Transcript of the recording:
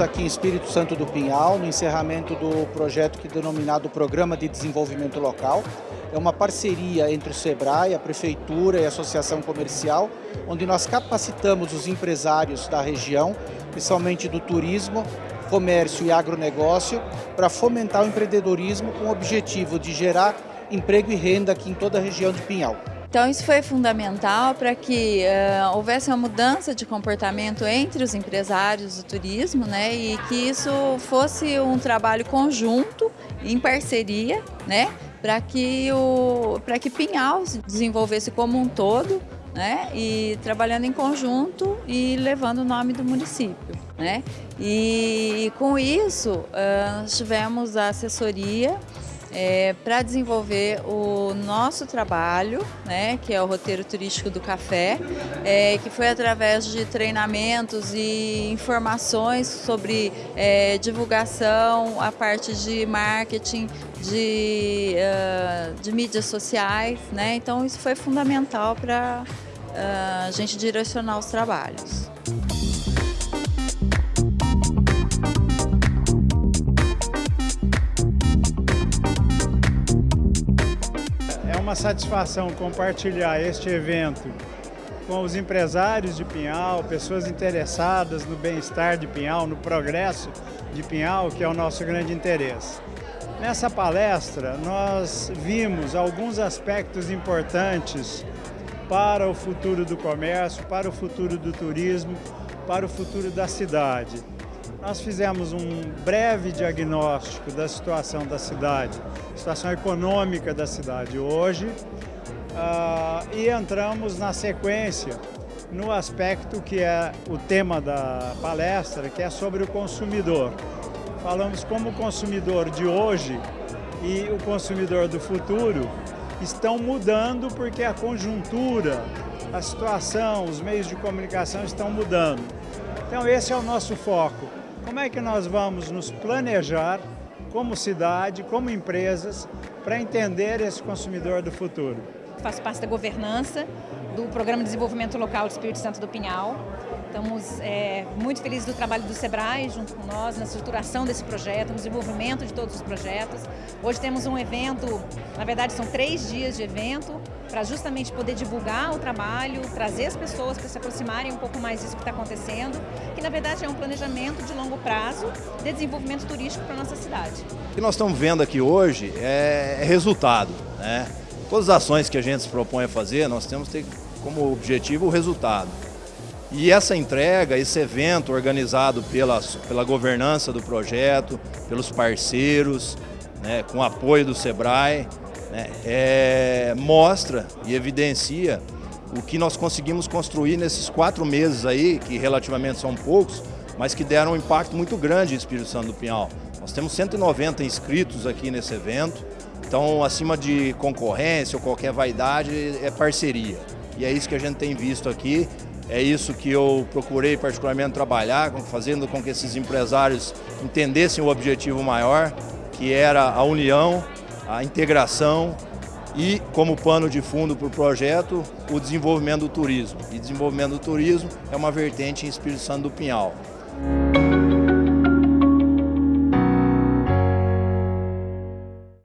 aqui em Espírito Santo do Pinhal, no encerramento do projeto que é denominado Programa de Desenvolvimento Local. É uma parceria entre o SEBRAE, a Prefeitura e a Associação Comercial, onde nós capacitamos os empresários da região, principalmente do turismo, comércio e agronegócio, para fomentar o empreendedorismo com o objetivo de gerar emprego e renda aqui em toda a região de Pinhal. Então isso foi fundamental para que uh, houvesse uma mudança de comportamento entre os empresários do turismo né, e que isso fosse um trabalho conjunto, em parceria, né, para que, o, que Pinhal se desenvolvesse como um todo né, e trabalhando em conjunto e levando o nome do município. Né? E com isso, uh, tivemos a assessoria é, para desenvolver o nosso trabalho, né, que é o roteiro turístico do café, é, que foi através de treinamentos e informações sobre é, divulgação, a parte de marketing, de, uh, de mídias sociais, né? Então isso foi fundamental para uh, a gente direcionar os trabalhos. Satisfação compartilhar este evento com os empresários de Pinhal, pessoas interessadas no bem-estar de Pinhal, no progresso de Pinhal, que é o nosso grande interesse. Nessa palestra, nós vimos alguns aspectos importantes para o futuro do comércio, para o futuro do turismo, para o futuro da cidade. Nós fizemos um breve diagnóstico da situação da cidade, situação econômica da cidade hoje, uh, e entramos na sequência no aspecto que é o tema da palestra, que é sobre o consumidor. Falamos como o consumidor de hoje e o consumidor do futuro estão mudando porque a conjuntura, a situação, os meios de comunicação estão mudando. Então esse é o nosso foco. Como é que nós vamos nos planejar como cidade, como empresas, para entender esse consumidor do futuro? Faço parte da governança do Programa de Desenvolvimento Local do Espírito Santo do Pinhal. Estamos é, muito felizes do trabalho do SEBRAE junto com nós, na estruturação desse projeto, no desenvolvimento de todos os projetos. Hoje temos um evento, na verdade são três dias de evento, para justamente poder divulgar o trabalho, trazer as pessoas para se aproximarem um pouco mais disso que está acontecendo, que na verdade é um planejamento de longo prazo de desenvolvimento turístico para a nossa cidade. O que nós estamos vendo aqui hoje é, é resultado. Né? Todas as ações que a gente se propõe a fazer, nós temos que ter como objetivo o resultado. E essa entrega, esse evento organizado pela, pela governança do projeto, pelos parceiros, né, com apoio do SEBRAE, né, é, mostra e evidencia o que nós conseguimos construir nesses quatro meses aí, que relativamente são poucos, mas que deram um impacto muito grande em Espírito Santo do Pinhal. Nós temos 190 inscritos aqui nesse evento, então acima de concorrência ou qualquer vaidade é parceria. E é isso que a gente tem visto aqui é isso que eu procurei particularmente trabalhar, fazendo com que esses empresários entendessem o objetivo maior, que era a união, a integração e, como pano de fundo para o projeto, o desenvolvimento do turismo. E desenvolvimento do turismo é uma vertente em Espírito Santo do Pinhal.